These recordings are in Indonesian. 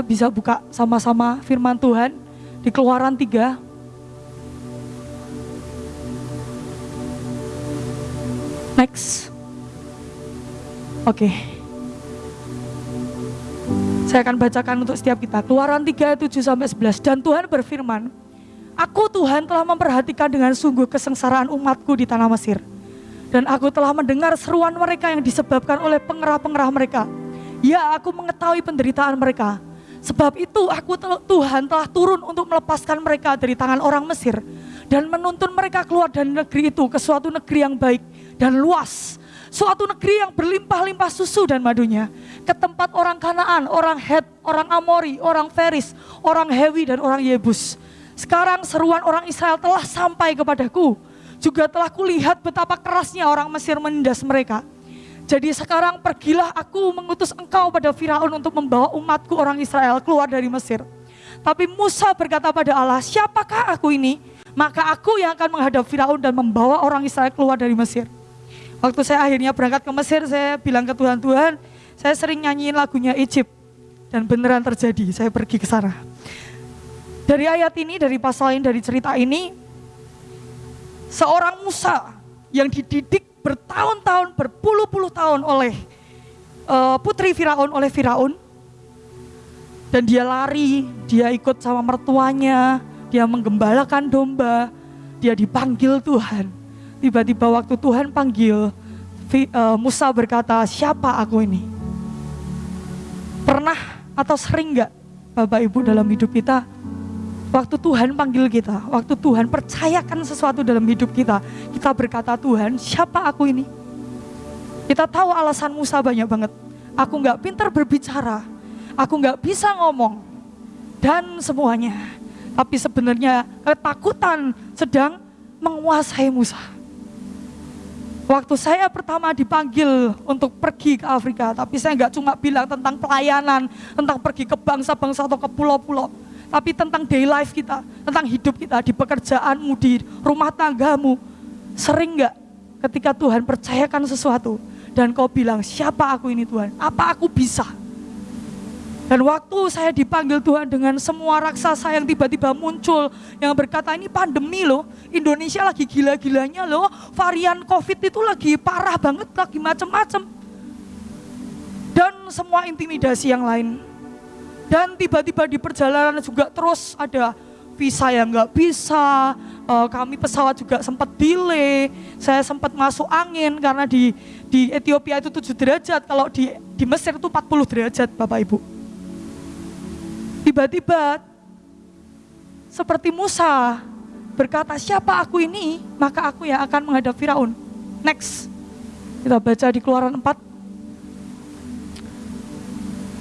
Kita bisa buka sama-sama firman Tuhan di Keluaran 3 Next. Oke. Saya akan bacakan untuk setiap kita. Keluaran 3, 7 sampai 11. Dan Tuhan berfirman, Aku Tuhan telah memperhatikan dengan sungguh kesengsaraan umatku di tanah Mesir. Dan aku telah mendengar seruan mereka yang disebabkan oleh pengerah-pengerah mereka. Ya, aku mengetahui penderitaan mereka. Sebab itu aku Tuhan telah turun untuk melepaskan mereka dari tangan orang Mesir. Dan menuntun mereka keluar dari negeri itu ke suatu negeri yang baik dan luas. Suatu negeri yang berlimpah-limpah susu dan madunya. Ke tempat orang Kanaan, orang Het, orang Amori, orang Feris, orang Hewi dan orang Yebus. Sekarang seruan orang Israel telah sampai kepadaku. Juga telah kulihat betapa kerasnya orang Mesir menindas mereka. Jadi sekarang pergilah aku mengutus engkau pada Firaun untuk membawa umatku orang Israel keluar dari Mesir. Tapi Musa berkata pada Allah, siapakah aku ini? Maka aku yang akan menghadap Firaun dan membawa orang Israel keluar dari Mesir. Waktu saya akhirnya berangkat ke Mesir, saya bilang ke Tuhan, Tuhan, saya sering nyanyiin lagunya Egypt. Dan beneran terjadi, saya pergi ke sana. Dari ayat ini, dari pasal ini, dari cerita ini, seorang Musa yang dididik bertahun-tahun, berpuluh-puluh tahun oleh uh, putri Firaun, oleh Firaun, dan dia lari, dia ikut sama mertuanya, dia menggembalakan domba, dia dipanggil Tuhan Tiba-tiba waktu Tuhan panggil, eh, Musa berkata, siapa aku ini? Pernah atau sering gak Bapak Ibu dalam hidup kita, waktu Tuhan panggil kita, waktu Tuhan percayakan sesuatu dalam hidup kita, kita berkata Tuhan, siapa aku ini? Kita tahu alasan Musa banyak banget. Aku gak pintar berbicara, aku gak bisa ngomong, dan semuanya. Tapi sebenarnya ketakutan sedang menguasai Musa. Waktu saya pertama dipanggil untuk pergi ke Afrika, tapi saya nggak cuma bilang tentang pelayanan, tentang pergi ke bangsa-bangsa atau ke pulau-pulau, tapi tentang day life kita, tentang hidup kita di pekerjaanmu, di rumah tanggamu. Sering nggak ketika Tuhan percayakan sesuatu dan kau bilang, siapa aku ini Tuhan? Apa aku bisa? Dan waktu saya dipanggil Tuhan dengan semua raksasa yang tiba-tiba muncul, yang berkata ini pandemi loh, Indonesia lagi gila-gilanya loh, varian COVID itu lagi parah banget, lagi macem-macem. Dan semua intimidasi yang lain. Dan tiba-tiba di perjalanan juga terus ada visa yang nggak bisa, eh, kami pesawat juga sempat delay, saya sempat masuk angin karena di di Ethiopia itu 7 derajat, kalau di di Mesir itu 40 derajat Bapak Ibu. Tiba-tiba seperti Musa berkata, siapa aku ini? Maka aku yang akan menghadap Firaun. Next. Kita baca di keluaran 4.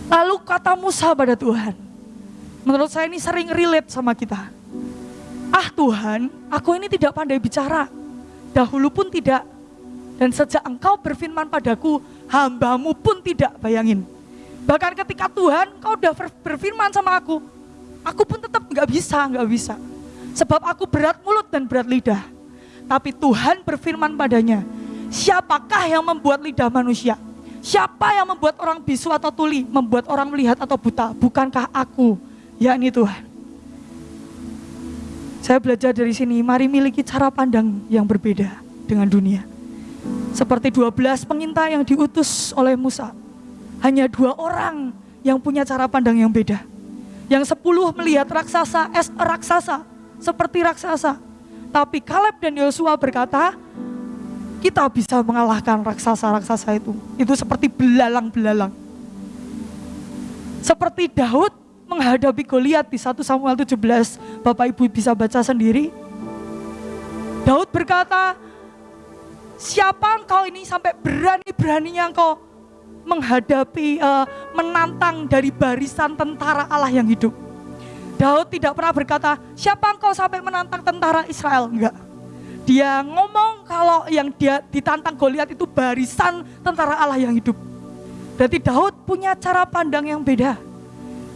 Lalu kata Musa pada Tuhan. Menurut saya ini sering relate sama kita. Ah Tuhan, aku ini tidak pandai bicara. Dahulu pun tidak. Dan sejak engkau berfirman padaku, hambamu pun tidak bayangin Bahkan ketika Tuhan kau udah berfirman sama aku, aku pun tetap nggak bisa, nggak bisa. Sebab aku berat mulut dan berat lidah. Tapi Tuhan berfirman padanya, siapakah yang membuat lidah manusia? Siapa yang membuat orang bisu atau tuli, membuat orang melihat atau buta? Bukankah aku, yakni Tuhan? Saya belajar dari sini, mari miliki cara pandang yang berbeda dengan dunia. Seperti 12 pengintai yang diutus oleh Musa hanya dua orang yang punya cara pandang yang beda. Yang sepuluh melihat raksasa es raksasa, seperti raksasa. Tapi Kaleb dan Yosua berkata, kita bisa mengalahkan raksasa-raksasa itu. Itu seperti belalang-belalang. Seperti Daud menghadapi Goliat di 1 Samuel 17, Bapak Ibu bisa baca sendiri. Daud berkata, siapa engkau ini sampai berani-beraninya engkau menghadapi, uh, menantang dari barisan tentara Allah yang hidup. Daud tidak pernah berkata, siapa engkau sampai menantang tentara Israel? Enggak. Dia ngomong kalau yang dia ditantang Goliat itu barisan tentara Allah yang hidup. Berarti Daud punya cara pandang yang beda.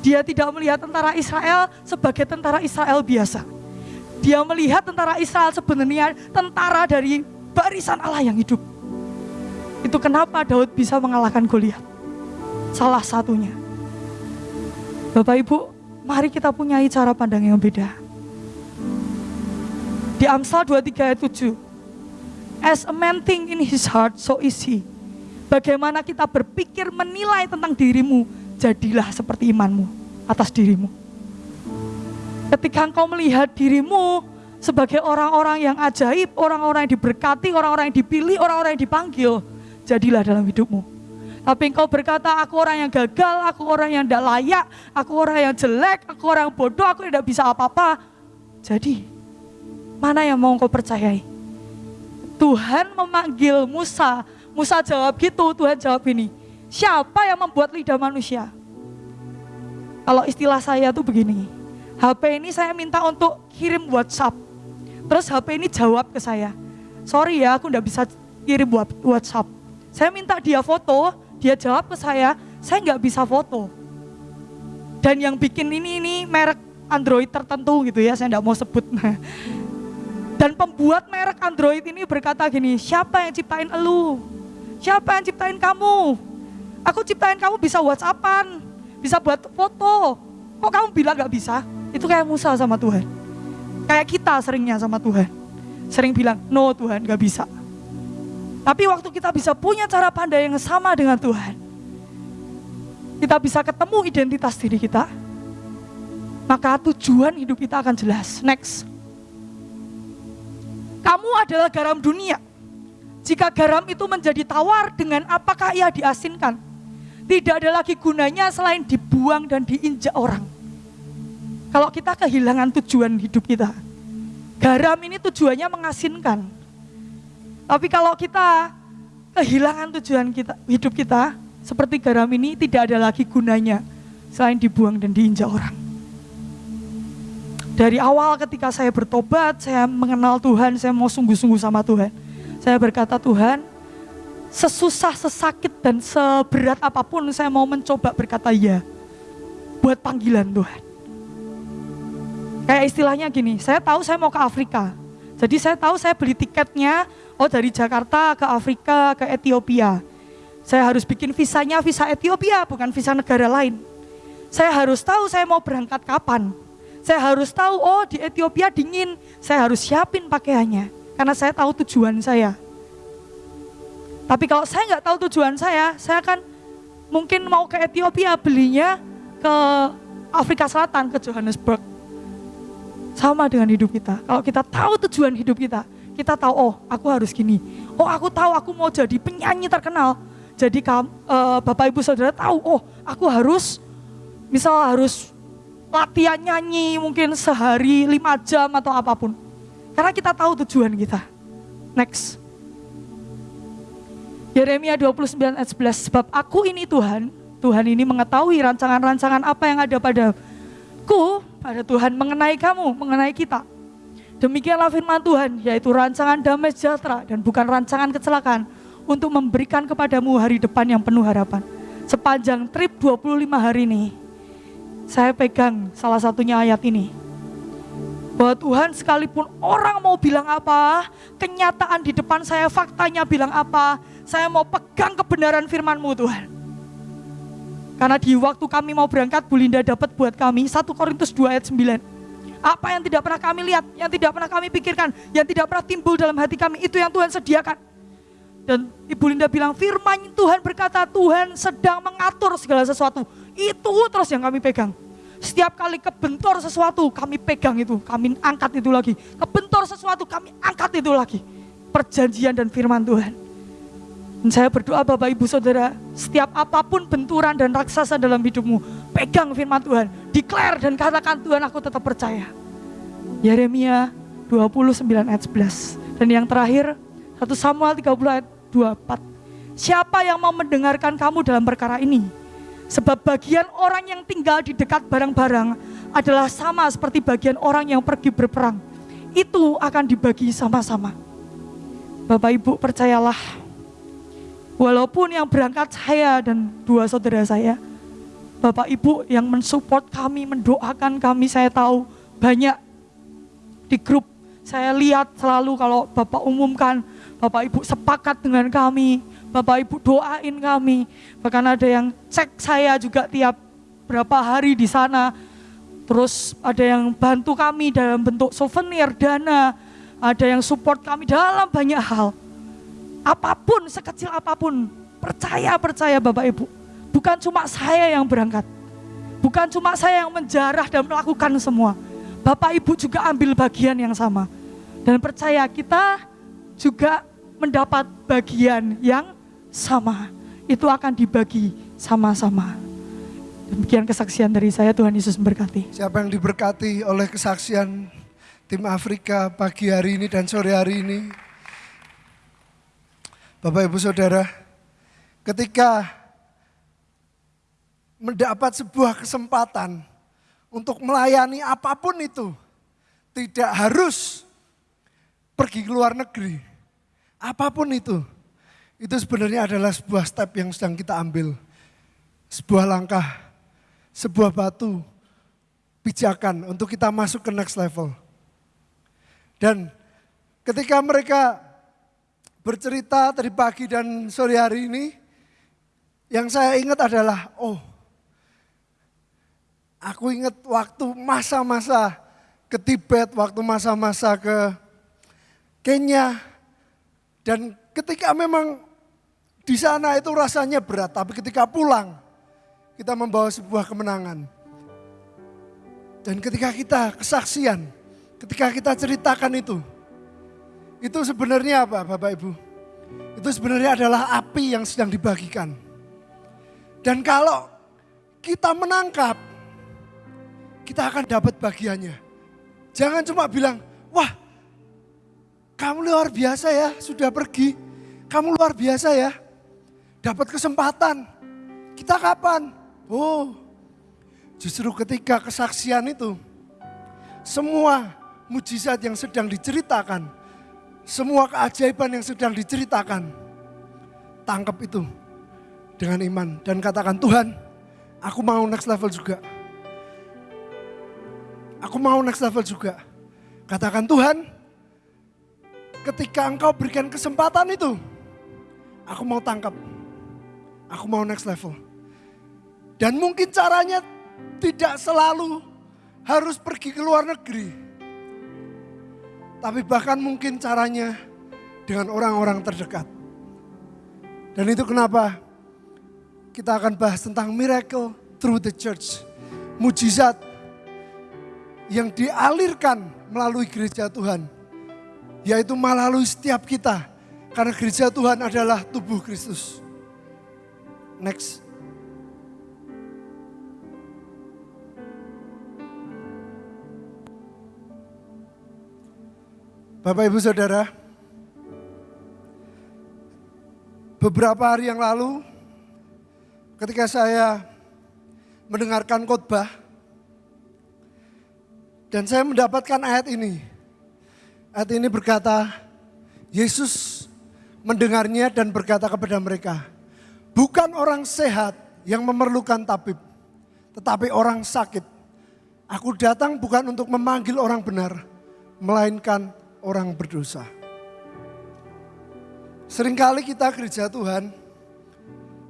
Dia tidak melihat tentara Israel sebagai tentara Israel biasa. Dia melihat tentara Israel sebenarnya tentara dari barisan Allah yang hidup. Itu kenapa Daud bisa mengalahkan Goliat. Salah satunya. Bapak Ibu, mari kita punya cara pandang yang beda. Di Amsal 23 ayat 7. As a man think in his heart, so is he. Bagaimana kita berpikir menilai tentang dirimu, jadilah seperti imanmu atas dirimu. Ketika engkau melihat dirimu sebagai orang-orang yang ajaib, orang-orang yang diberkati, orang-orang yang dipilih, orang-orang yang dipanggil, jadilah dalam hidupmu. Tapi engkau berkata, aku orang yang gagal, aku orang yang tidak layak, aku orang yang jelek, aku orang bodoh, aku tidak bisa apa-apa. Jadi, mana yang mau engkau percayai? Tuhan memanggil Musa, Musa jawab gitu, Tuhan jawab ini, siapa yang membuat lidah manusia? Kalau istilah saya tuh begini, HP ini saya minta untuk kirim WhatsApp. Terus HP ini jawab ke saya, sorry ya aku tidak bisa kirim WhatsApp. Saya minta dia foto, dia jawab ke saya, saya nggak bisa foto. Dan yang bikin ini ini merek Android tertentu gitu ya, saya nggak mau sebut. Dan pembuat merek Android ini berkata gini, siapa yang ciptain elu? Siapa yang ciptain kamu? Aku ciptain kamu bisa WhatsAppan, bisa buat foto. Kok kamu bilang nggak bisa? Itu kayak Musa sama Tuhan. Kayak kita seringnya sama Tuhan. Sering bilang, no Tuhan gak bisa. Tapi waktu kita bisa punya cara pandai yang sama dengan Tuhan. Kita bisa ketemu identitas diri kita. Maka tujuan hidup kita akan jelas. Next. Kamu adalah garam dunia. Jika garam itu menjadi tawar, dengan apakah ia diasinkan? Tidak ada lagi gunanya selain dibuang dan diinjak orang. Kalau kita kehilangan tujuan hidup kita, garam ini tujuannya mengasinkan. Tapi kalau kita kehilangan tujuan kita, hidup kita, seperti garam ini tidak ada lagi gunanya selain dibuang dan diinjak orang. Dari awal ketika saya bertobat, saya mengenal Tuhan, saya mau sungguh-sungguh sama Tuhan. Saya berkata, Tuhan, sesusah, sesakit, dan seberat apa pun saya mau mencoba berkata ya. Buat panggilan Tuhan. Kayak istilahnya gini, saya tahu saya mau ke Afrika. Jadi saya tahu saya beli tiketnya, oh dari Jakarta ke Afrika, ke Ethiopia. Saya harus bikin visanya visa Ethiopia, bukan visa negara lain. Saya harus tahu saya mau berangkat kapan. Saya harus tahu, oh di Ethiopia dingin, saya harus siapin pakaiannya. Karena saya tahu tujuan saya. Tapi kalau saya nggak tahu tujuan saya, saya akan mungkin mau ke Ethiopia belinya ke Afrika Selatan, ke Johannesburg sama dengan hidup kita. Kalau kita tahu tujuan hidup kita, kita tahu, oh aku harus gini. Oh aku tahu aku mau jadi penyanyi terkenal. Jadi uh, Bapak Ibu Saudara tahu, oh aku harus, misal harus latihan nyanyi mungkin sehari lima jam atau apa pun. Karena kita tahu tujuan kita. Next. Yeremia 29 ayat 11, sebab aku ini Tuhan, Tuhan ini mengetahui rancangan-rancangan apa yang ada padaku pada Tuhan mengenai kamu, mengenai kita. Demikianlah firman Tuhan, yaitu rancangan damai sejahtera dan bukan rancangan kecelakaan untuk memberikan kepadamu hari depan yang penuh harapan. Sepanjang trip 25 hari ini, saya pegang salah satunya ayat ini. Bahwa Tuhan sekalipun orang mau bilang apa, kenyataan di depan saya faktanya bilang apa, saya mau pegang kebenaran firmanmu Tuhan. Karena di waktu kami mau berangkat, Bu Linda dapat buat kami 1 Korintus 2 ayat 9. Apa yang tidak pernah kami lihat, yang tidak pernah kami pikirkan, yang tidak pernah timbul dalam hati kami, itu yang Tuhan sediakan. Dan Ibu Linda bilang, firman Tuhan berkata, Tuhan sedang mengatur segala sesuatu. Itu terus yang kami pegang. Setiap kali kebentor sesuatu, kami pegang itu, kami angkat itu lagi. Kebentor sesuatu, kami angkat itu lagi. Perjanjian dan firman Tuhan. Dan saya berdoa Bapak Ibu Saudara, setiap apa pun benturan dan raksasa dalam hidupmu, pegang firman Tuhan, declare dan katakan Tuhan aku tetap percaya. Yeremia 29 ayat 11. Dan yang terakhir, 1 Samuel 30 ayat 24. Siapa yang mau mendengarkan kamu dalam perkara ini? Sebab bagian orang yang tinggal di dekat barang-barang adalah sama seperti bagian orang yang pergi berperang. Itu akan dibagi sama-sama. Bapak Ibu percayalah Walaupun yang berangkat saya dan dua saudara saya, Bapak Ibu yang mensupport kami, mendoakan kami, saya tahu banyak di grup. Saya lihat selalu kalau Bapak umumkan, Bapak Ibu sepakat dengan kami, Bapak Ibu doain kami. Bahkan ada yang cek saya juga tiap berapa hari di sana. Terus ada yang bantu kami dalam bentuk souvenir, dana, ada yang support kami dalam banyak hal. Apa pun, sekecil apa pun, percaya, percaya Bapak Ibu. Bukan cuma saya yang berangkat. Bukan cuma saya yang menjarah dan melakukan semua. Bapak Ibu juga ambil bagian yang sama. Dan percaya kita juga mendapat bagian yang sama. Itu akan dibagi sama-sama. Demikian kesaksian dari saya, Tuhan Yesus memberkati. Siapa yang diberkati oleh kesaksian tim Afrika pagi hari ini dan sore hari ini? Bapak Ibu Saudara, ketika mendapat sebuah kesempatan untuk melayani apa pun itu, tidak harus pergi ke luar negeri. Apa pun itu, itu sebenarnya adalah sebuah step yang sedang kita ambil. Sebuah langkah sebuah batu pijakan untuk kita masuk ke next level. Dan ketika mereka bercerita tadi pagi dan sore hari ini, yang saya ingat adalah, oh, aku ingat waktu masa-masa ke Tibet, waktu masa-masa ke Kenya, dan ketika memang di sana itu rasanya berat, tapi ketika pulang, kita membawa sebuah kemenangan. Dan ketika kita kesaksian, ketika kita ceritakan itu, itu sebenarnya apa Bapak Ibu? Itu sebenarnya adalah api yang sedang dibagikan. Dan kalau kita menangkap, kita akan dapat bagiannya. Jangan cuma bilang, wah kamu luar biasa ya, sudah pergi. Kamu luar biasa ya, dapat kesempatan. Kita kapan? Oh, justru ketika kesaksian itu, semua mujizat yang sedang diceritakan, semua keajaiban yang sedang diceritakan, tangkap itu dengan iman dan katakan Tuhan, aku mau next level juga. Aku mau next level juga. Katakan Tuhan, ketika engkau berikan kesempatan itu, aku mau tangkap. Aku mau next level. Dan mungkin caranya tidak selalu harus pergi ke luar negeri. Tapi bahkan mungkin caranya dengan orang-orang terdekat. Dan itu kenapa kita akan bahas tentang miracle through the church. Mujizat yang dialirkan melalui gereja Tuhan. Yaitu melalui setiap kita. Karena gereja Tuhan adalah tubuh Kristus. Next. Bapak Ibu Saudara, beberapa hari yang lalu ketika saya mendengarkan khotbah dan saya mendapatkan ayat ini. Ayat ini berkata, Yesus mendengarnya dan berkata kepada mereka, bukan orang sehat yang memerlukan tabib, tetapi orang sakit. Aku datang bukan untuk memanggil orang benar, melainkan orang berdosa. Seringkali kita gereja Tuhan,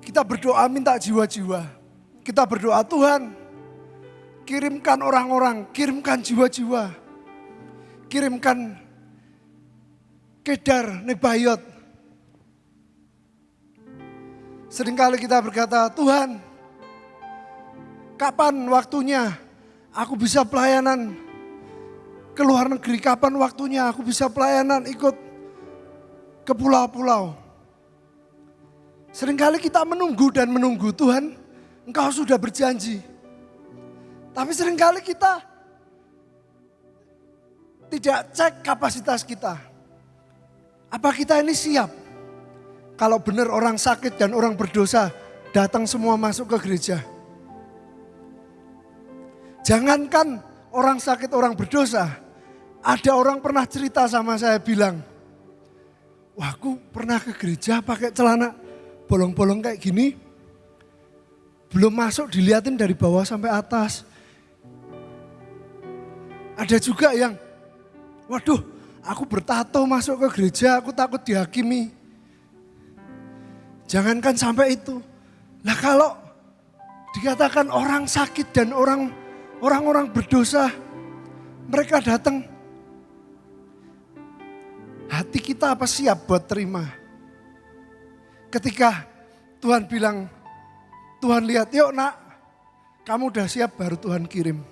kita berdoa minta jiwa-jiwa. Kita berdoa Tuhan, kirimkan orang-orang, kirimkan jiwa-jiwa. Kirimkan kedar, nebayot. Seringkali kita berkata, Tuhan, kapan waktunya aku bisa pelayanan ke luar negeri, kapan waktunya aku bisa pelayanan ikut ke pulau-pulau. Seringkali kita menunggu dan menunggu Tuhan, engkau sudah berjanji. Tapi sering kali kita tidak cek kapasitas kita. Apa kita ini siap? Kalau benar orang sakit dan orang berdosa datang semua masuk ke gereja. Jangankan orang sakit, orang berdosa, ada orang pernah cerita sama saya bilang, wah aku pernah ke gereja pakai celana bolong-bolong kayak gini. Belum masuk dilihatin dari bawah sampai atas. Ada juga yang, waduh aku bertato masuk ke gereja, aku takut dihakimi. Jangankan sampai itu. Lah kalau Dikatakan orang sakit dan orang orang-orang berdosa mereka datang. Hati kita apa siap buat terima? Ketika Tuhan bilang, Tuhan lihat, yuk nak, kamu udah siap baru Tuhan kirim.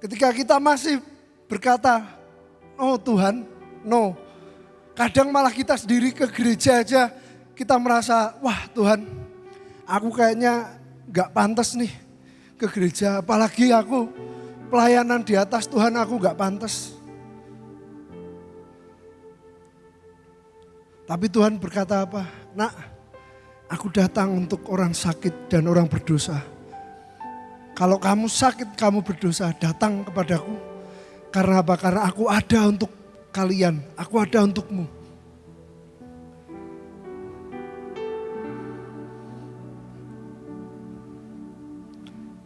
Ketika kita masih berkata, oh Tuhan, no. Kadang malah kita sendiri ke gereja aja, kita merasa, wah Tuhan, aku kayaknya gak pantas nih ke gereja. Apalagi aku pelayanan di atas Tuhan aku gak pantas. Tapi Tuhan berkata apa? Nak, aku datang untuk orang sakit dan orang berdosa. Kalau kamu sakit, kamu berdosa, datang kepadaku. Karena apa? Karena aku ada untuk kalian, aku ada untukmu.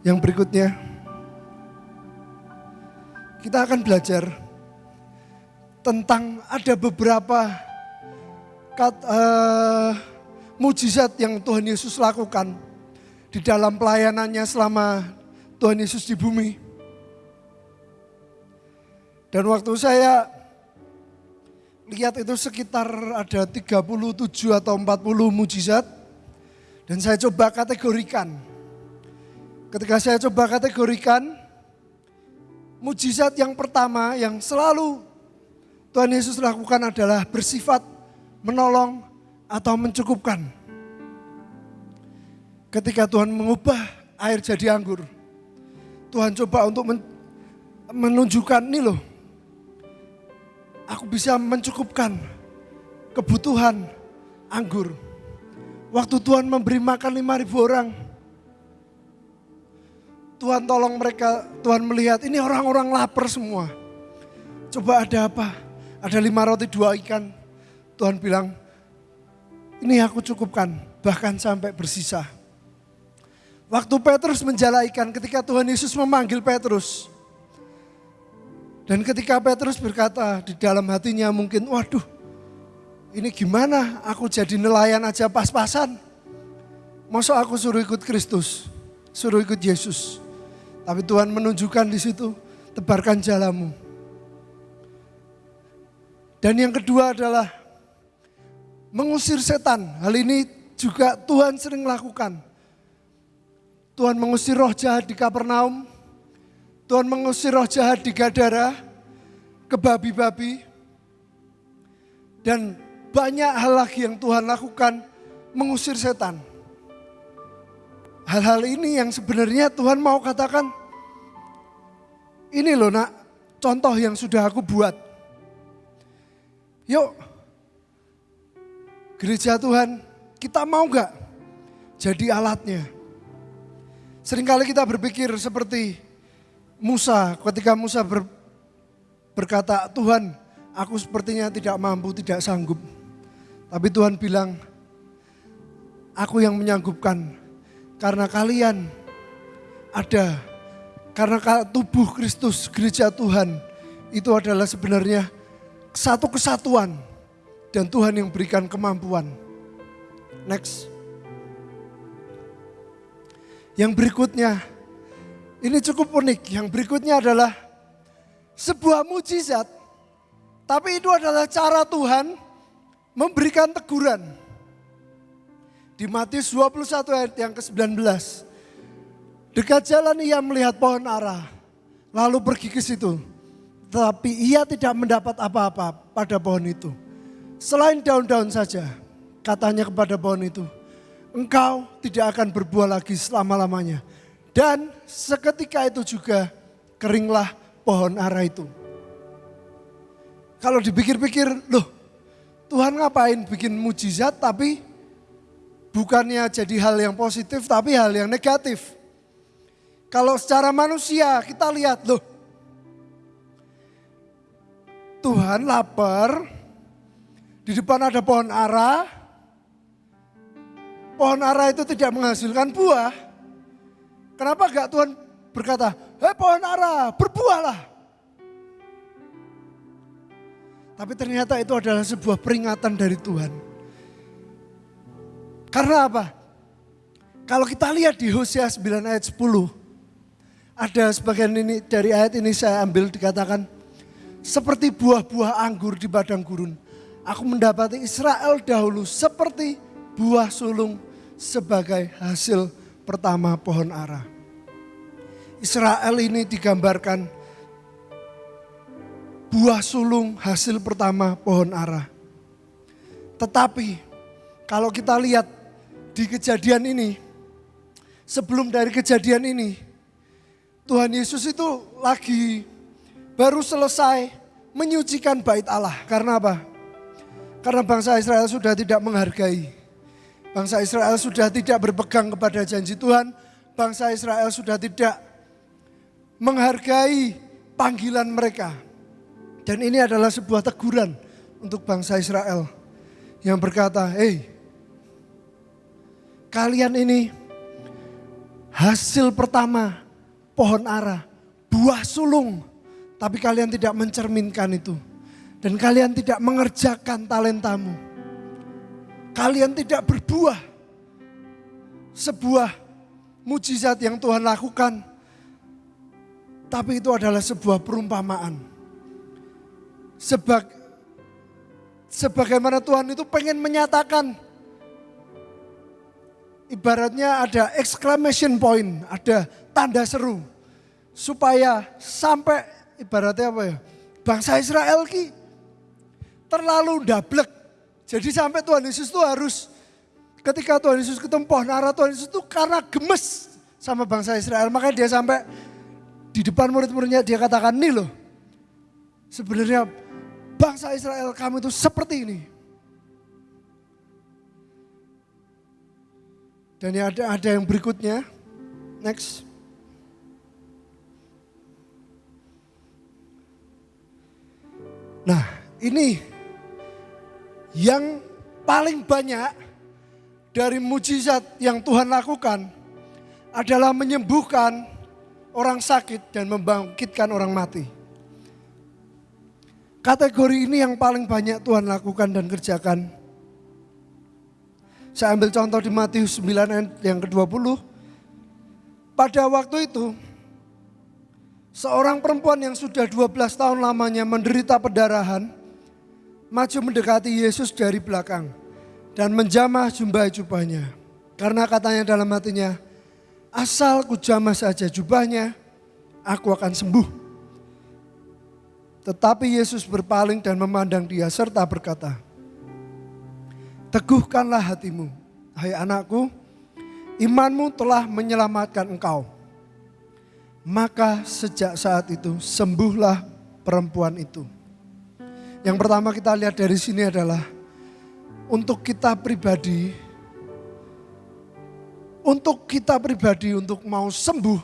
Yang berikutnya, kita akan belajar tentang ada beberapa kat, uh, mujizat yang Tuhan Yesus lakukan di dalam pelayanannya selama Tuhan Yesus di bumi. Dan waktu saya lihat itu sekitar ada 37 atau 40 mujizat. Dan saya coba kategorikan Ketika saya coba kategorikan, mujizat yang pertama yang selalu Tuhan Yesus lakukan adalah bersifat menolong atau mencukupkan. Ketika Tuhan mengubah air jadi anggur, Tuhan coba untuk men menunjukkan ini loh, aku bisa mencukupkan kebutuhan anggur. Waktu Tuhan memberi makan 5000 orang, Tuhan tolong mereka, Tuhan melihat ini orang-orang lapar semua. Coba ada apa? Ada lima roti dua ikan. Tuhan bilang, ini aku cukupkan, bahkan sampai bersisa. Waktu Petrus menjala ikan ketika Tuhan Yesus memanggil Petrus. Dan ketika Petrus berkata di dalam hatinya mungkin, waduh ini gimana aku jadi nelayan aja pas-pasan. Masa aku suruh ikut Kristus, suruh ikut Yesus. Tapi Tuhan menunjukkan di situ, tebarkan jalamu. Dan yang kedua adalah mengusir setan. Hal ini juga Tuhan sering lakukan. Tuhan mengusir roh jahat di Kapernaum. Tuhan mengusir roh jahat di Gadara, ke babi-babi. Dan banyak hal lagi yang Tuhan lakukan mengusir setan. Hal-hal ini yang sebenarnya Tuhan mau katakan, ini loh nak, contoh yang sudah aku buat. Yuk, gereja Tuhan, kita mau gak jadi alatnya? Seringkali kita berpikir seperti Musa, ketika Musa ber, berkata, Tuhan aku sepertinya tidak mampu, tidak sanggup. Tapi Tuhan bilang, aku yang menyanggupkan karena kalian ada, karena tubuh Kristus, gereja Tuhan, itu adalah sebenarnya satu kesatuan. Dan Tuhan yang berikan kemampuan. Next. Yang berikutnya, ini cukup unik. Yang berikutnya adalah sebuah mujizat. Tapi itu adalah cara Tuhan memberikan teguran. Di Matius 21 ayat yang ke-19. Dekat jalan ia melihat pohon ara, lalu pergi ke situ. Tetapi ia tidak mendapat apa-apa pada pohon itu. Selain daun-daun saja, katanya kepada pohon itu, engkau tidak akan berbuah lagi selama-lamanya. Dan seketika itu juga keringlah pohon ara itu. Kalau dipikir-pikir, loh Tuhan ngapain bikin mujizat tapi bukannya jadi hal yang positif tapi hal yang negatif. Kalau secara manusia kita lihat loh. Tuhan lapar, di depan ada pohon ara, pohon ara itu tidak menghasilkan buah. Kenapa gak Tuhan berkata, hei pohon ara berbuahlah. Tapi ternyata itu adalah sebuah peringatan dari Tuhan karena apa? Kalau kita lihat di Hosea 9 ayat 10, ada sebagian ini dari ayat ini saya ambil dikatakan seperti buah-buah anggur di padang gurun. Aku mendapati Israel dahulu seperti buah sulung sebagai hasil pertama pohon ara. Israel ini digambarkan buah sulung hasil pertama pohon ara. Tetapi kalau kita lihat di kejadian ini, sebelum dari kejadian ini, Tuhan Yesus itu lagi baru selesai menyucikan bait Allah. Karena apa? Karena bangsa Israel sudah tidak menghargai. Bangsa Israel sudah tidak berpegang kepada janji Tuhan. Bangsa Israel sudah tidak menghargai panggilan mereka. Dan ini adalah sebuah teguran untuk bangsa Israel yang berkata, "Hei, kalian ini hasil pertama pohon ara, buah sulung, tapi kalian tidak mencerminkan itu. Dan kalian tidak mengerjakan talentamu. Kalian tidak berbuah. Sebuah mujizat yang Tuhan lakukan. Tapi itu adalah sebuah perumpamaan. Sebag, sebagaimana Tuhan itu pengen menyatakan ibaratnya ada exclamation point, ada tanda seru. Supaya sampai ibaratnya apa ya, bangsa Israel ki terlalu dablek. Jadi sampai Tuhan Yesus itu harus ketika Tuhan Yesus ketemu pohon ara Tuhan Yesus itu karena gemes sama bangsa Israel. Makanya dia sampai di depan murid-muridnya dia katakan nih loh. Sebenarnya bangsa Israel kamu itu seperti ini. Dan yang ada ada yang berikutnya. Next. Nah, ini yang paling banyak dari mujizat yang Tuhan lakukan adalah menyembuhkan orang sakit dan membangkitkan orang mati. Kategori ini yang paling banyak Tuhan lakukan dan kerjakan saya ambil contoh di Matius 9 yang ke-20. Pada waktu itu, seorang perempuan yang sudah 12 tahun lamanya menderita pendarahan, maju mendekati Yesus dari belakang dan menjamah jubah jubahnya. Karena katanya dalam hatinya, asal ku jamah saja jubahnya, aku akan sembuh. Tetapi Yesus berpaling dan memandang dia serta berkata, Teguhkanlah hatimu, hai anakku, imanmu telah menyelamatkan engkau. Maka sejak saat itu sembuhlah perempuan itu. Yang pertama kita lihat dari sini adalah untuk kita pribadi, untuk kita pribadi untuk mau sembuh,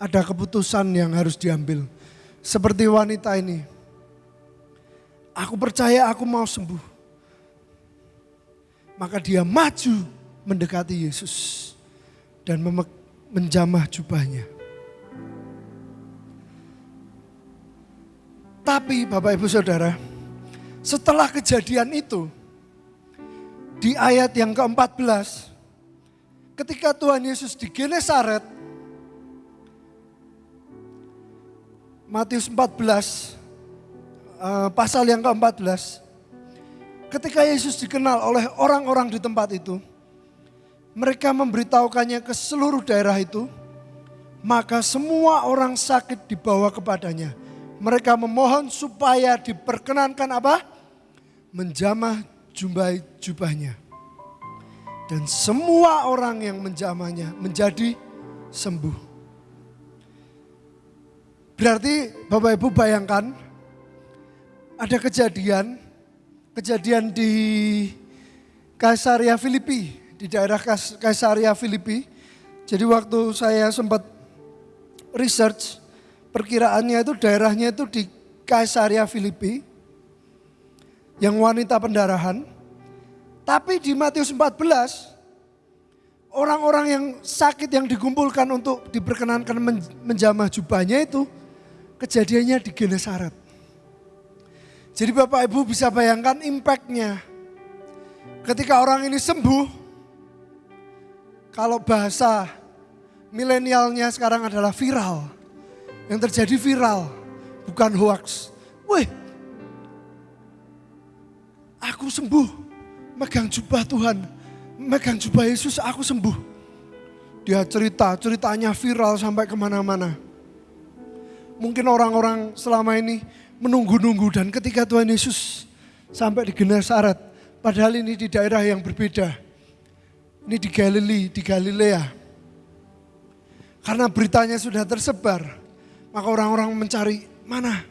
ada keputusan yang harus diambil. Seperti wanita ini, aku percaya aku mau sembuh maka dia maju mendekati Yesus dan menjamah jubahnya. Tapi Bapak Ibu Saudara, setelah kejadian itu, di ayat yang ke-14, ketika Tuhan Yesus di Genesaret, Matius 14, eh, pasal yang ke-14, ketika Yesus dikenal oleh orang-orang di tempat itu, mereka memberitahukannya ke seluruh daerah itu, maka semua orang sakit dibawa kepadanya. Mereka memohon supaya diperkenankan apa? Menjamah jubah jubahnya. Dan semua orang yang menjamahnya menjadi sembuh. Berarti Bapak Ibu bayangkan ada kejadian kejadian di Kaisaria Filipi, di daerah Kaisaria Filipi. Jadi waktu saya sempat research, perkiraannya itu daerahnya itu di Kaisaria Filipi, yang wanita pendarahan. Tapi di Matius 14, orang-orang yang sakit yang dikumpulkan untuk diperkenankan menjamah jubahnya itu, kejadiannya di Genesaret. Jadi Bapak Ibu bisa bayangkan impactnya. Ketika orang ini sembuh, kalau bahasa milenialnya sekarang adalah viral. Yang terjadi viral, bukan hoax. Wih, aku sembuh. Megang jubah Tuhan, megang jubah Yesus, aku sembuh. Dia cerita, ceritanya viral sampai ke mana-mana. Mungkin orang-orang selama ini menunggu-nunggu dan ketika Tuhan Yesus sampai di Genesaret, padahal ini di daerah yang berbeda. Ini di Galilea, di Galilea. Karena beritanya sudah tersebar, maka orang-orang mencari mana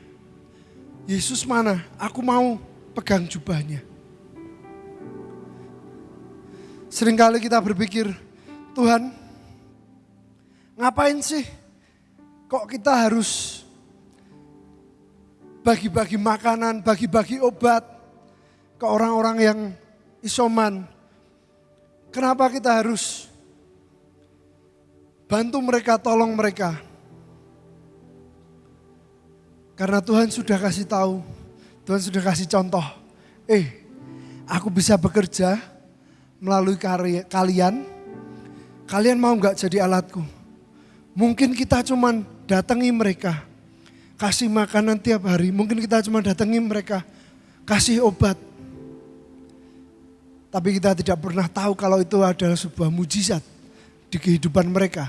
Yesus mana? Aku mau pegang jubahnya. Seringkali kita berpikir, Tuhan, ngapain sih? Kok kita harus bagi-bagi makanan, bagi-bagi obat ke orang-orang yang isoman? Kenapa kita harus bantu mereka, tolong mereka? Karena Tuhan sudah kasih tahu, Tuhan sudah kasih contoh. Eh, aku bisa bekerja melalui karya, kalian. Kalian mau nggak jadi alatku? Mungkin kita cuman datangi mereka, kasih makanan tiap hari. Mungkin kita cuma datangi mereka, kasih obat. Tapi kita tidak pernah tahu kalau itu adalah sebuah mujizat di kehidupan mereka.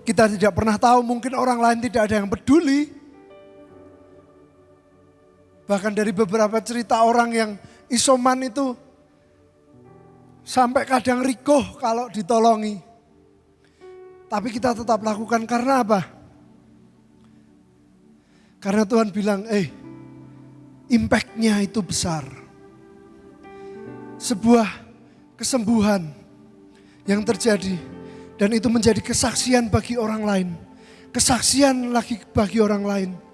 Kita tidak pernah tahu mungkin orang lain tidak ada yang peduli. Bahkan dari beberapa cerita orang yang isoman itu sampai kadang rikoh kalau ditolongi. Tapi kita tetap lakukan karena apa? Karena Tuhan bilang, eh impactnya itu besar. Sebuah kesembuhan yang terjadi dan itu menjadi kesaksian bagi orang lain. Kesaksian lagi bagi orang lain.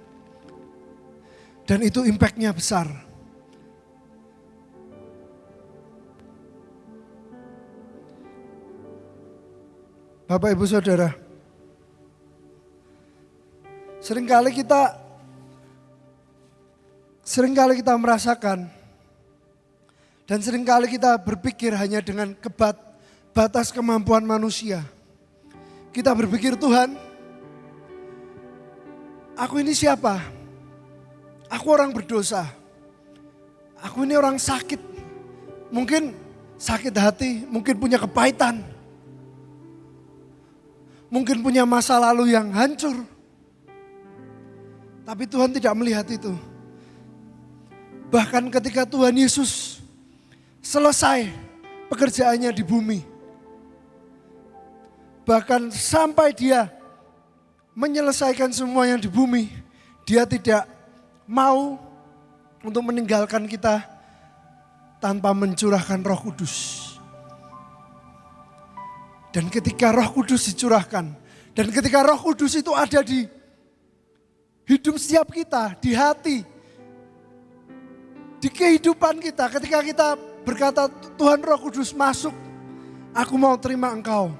Dan itu impactnya besar. Bapak Ibu Saudara, sering kali kita sering kali kita merasakan dan sering kali kita berpikir hanya dengan kebat batas kemampuan manusia. Kita berpikir Tuhan, aku ini siapa? Aku orang berdosa. Aku ini orang sakit. Mungkin sakit hati, mungkin punya kepahitan mungkin punya masa lalu yang hancur. Tapi Tuhan tidak melihat itu. Bahkan ketika Tuhan Yesus selesai pekerjaannya di bumi. Bahkan sampai dia menyelesaikan semua yang di bumi. Dia tidak mau untuk meninggalkan kita tanpa mencurahkan roh kudus. Dan ketika roh kudus dicurahkan, dan ketika roh kudus itu ada di hidup setiap kita, di hati, di kehidupan kita, ketika kita berkata Tuhan roh kudus masuk, aku mau terima engkau.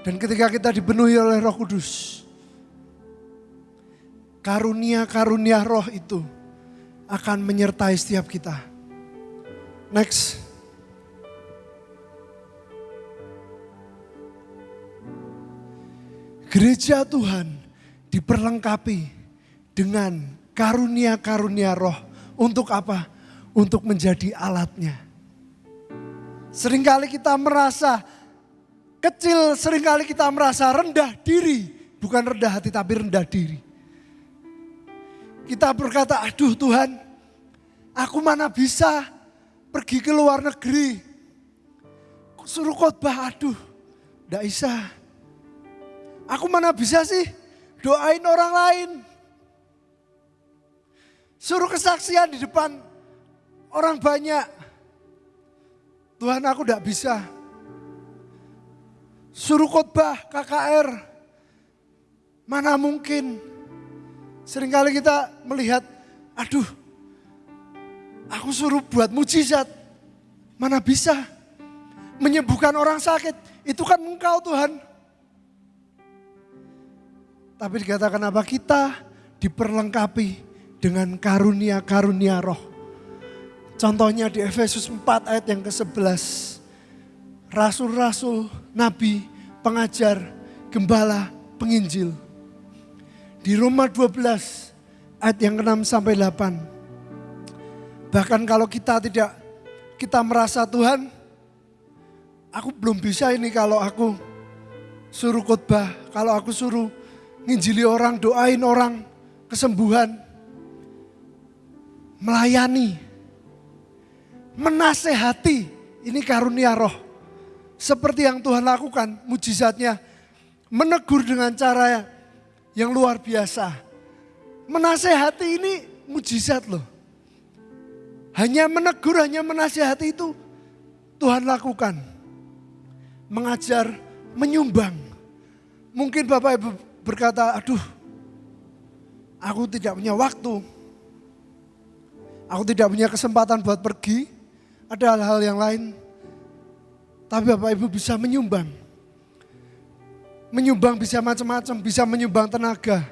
Dan ketika kita dipenuhi oleh roh kudus, karunia-karunia roh itu akan menyertai setiap kita. Next. Gereja Tuhan diperlengkapi dengan karunia-karunia roh. Untuk apa? Untuk menjadi alatnya. Seringkali kita merasa kecil, sering kali kita merasa rendah diri. Bukan rendah hati tapi rendah diri. Kita berkata, aduh Tuhan, aku mana bisa pergi ke luar negeri. Suruh khotbah, aduh, tidak bisa Aku mana bisa sih doain orang lain. Suruh kesaksian di depan orang banyak. Tuhan aku tidak bisa. Suruh khotbah KKR. Mana mungkin. Seringkali kita melihat, aduh aku suruh buat mujizat. Mana bisa. Menyembuhkan orang sakit. Itu kan engkau Tuhan. Tapi dikatakan apa? Kita diperlengkapi dengan karunia-karunia roh. Contohnya di Efesus 4 ayat yang ke-11. rasul-rasul, nabi, pengajar, gembala, penginjil. Di Roma 12 ayat yang ke-6 sampai 8. Bahkan kalau kita tidak kita merasa Tuhan, aku belum bisa ini kalau aku suruh khotbah, kalau aku suruh nginjili orang, doain orang, kesembuhan, melayani, menasehati, ini karunia roh. Seperti yang Tuhan lakukan, mujizatnya, menegur dengan cara yang luar biasa. Menasehati ini mujizat loh. Hanya menegur, hanya menasehati itu Tuhan lakukan. Mengajar, menyumbang. Mungkin Bapak Ibu berkata, aduh aku tidak punya waktu. Aku tidak punya kesempatan buat pergi. Ada hal-hal yang lain. Tapi Bapak Ibu bisa menyumbang. Menyumbang bisa macam-macam, bisa menyumbang tenaga.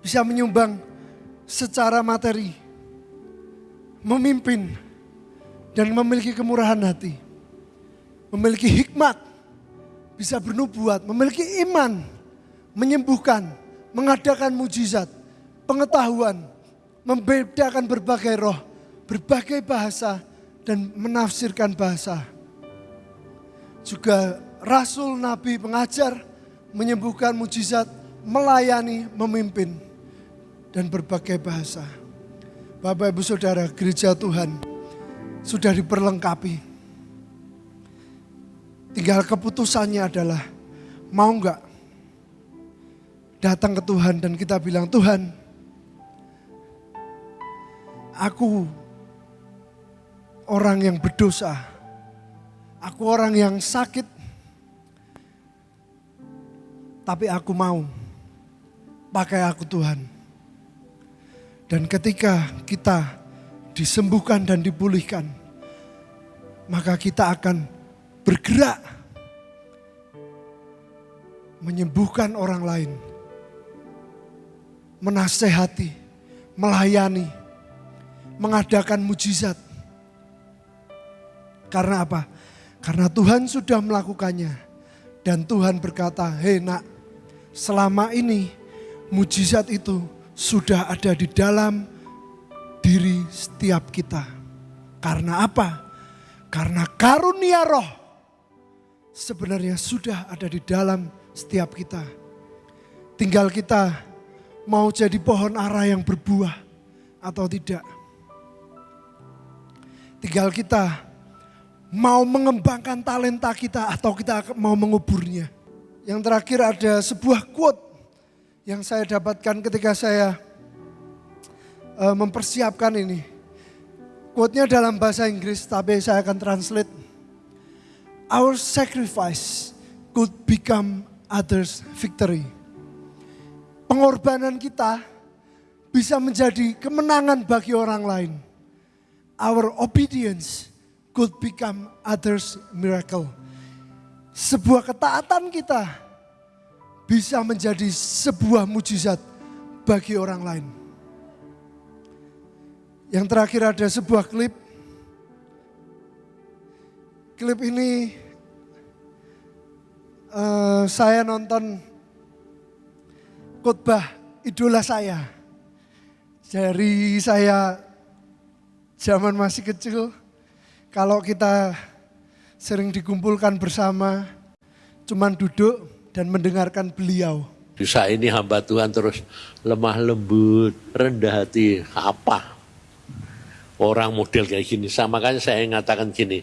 Bisa menyumbang secara materi. Memimpin dan memiliki kemurahan hati. Memiliki hikmat, bisa bernubuat, memiliki iman, menyembuhkan, mengadakan mujizat, pengetahuan, membedakan berbagai roh, berbagai bahasa, dan menafsirkan bahasa. Juga rasul, nabi, pengajar, menyembuhkan mujizat, melayani, memimpin, dan berbagai bahasa. Bapak ibu saudara gereja Tuhan sudah diperlengkapi. Tinggal keputusannya adalah mau enggak datang ke Tuhan dan kita bilang, Tuhan, aku orang yang berdosa, aku orang yang sakit, tapi aku mau pakai aku Tuhan. Dan ketika kita disembuhkan dan dipulihkan, maka kita akan bergerak menyembuhkan orang lain menasehati, melayani, mengadakan mujizat. Karena apa? Karena Tuhan sudah melakukannya. Dan Tuhan berkata, hei nak, selama ini mujizat itu sudah ada di dalam diri setiap kita. Karena apa? Karena karunia roh sebenarnya sudah ada di dalam setiap kita. Tinggal kita mau jadi pohon ara yang berbuah atau tidak. Tinggal kita mau mengembangkan talenta kita atau kita mau menguburnya. Yang terakhir ada sebuah quote yang saya dapatkan ketika saya uh, mempersiapkan ini. Quote-nya dalam bahasa Inggris tapi saya akan translate. Our sacrifice could become others' victory pengorbanan kita bisa menjadi kemenangan bagi orang lain. Our obedience could become others miracle. Sebuah ketaatan kita bisa menjadi sebuah mujizat bagi orang lain. Yang terakhir ada sebuah klip. Klip ini uh, saya nonton khotbah idola saya. Dari saya zaman masih kecil, kalau kita sering dikumpulkan bersama, cuman duduk dan mendengarkan beliau. Bisa ini hamba Tuhan terus lemah lembut, rendah hati, apa? Orang model kayak gini, sama makanya saya mengatakan gini,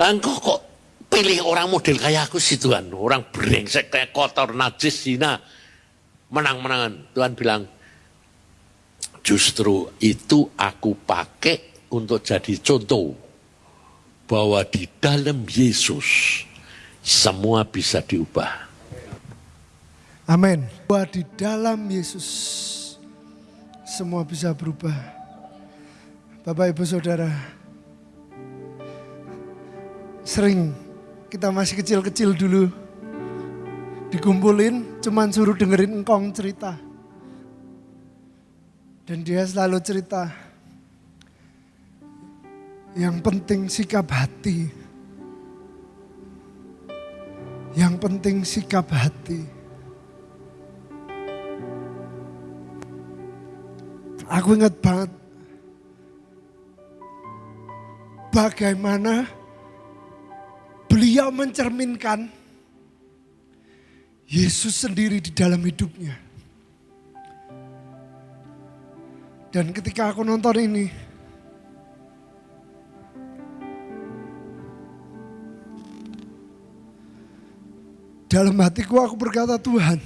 engkau kok pilih orang model kayak aku sih Tuhan, orang brengsek kayak kotor, najis, zina, menang-menangan. Tuhan bilang, justru itu aku pakai untuk jadi contoh bahwa di dalam Yesus semua bisa diubah. Amin. Bahwa di dalam Yesus semua bisa berubah. Bapak Ibu Saudara, sering kita masih kecil-kecil dulu dikumpulin cuman suruh dengerin engkong cerita. Dan dia selalu cerita, yang penting sikap hati. Yang penting sikap hati. Aku ingat banget bagaimana beliau mencerminkan Yesus sendiri di dalam hidupnya. Dan ketika aku nonton ini, dalam hatiku aku berkata, Tuhan,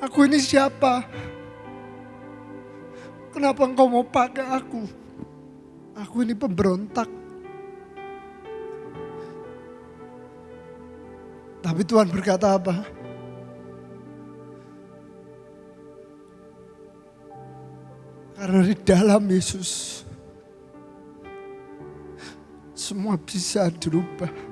aku ini siapa? Kenapa engkau mau pakai aku? Aku ini pemberontak. Tapi Tuhan berkata apa? Karena di dalam Yesus semua bisa dirubah.